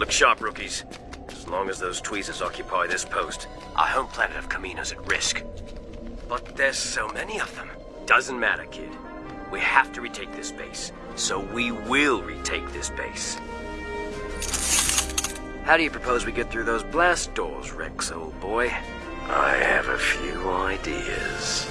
Look sharp, rookies. As long as those tweezers occupy this post, our home planet of Kamino's at risk. But there's so many of them. Doesn't matter, kid. We have to retake this base. So we will retake this base. How do you propose we get through those blast doors, Rex, old boy? I have a few ideas.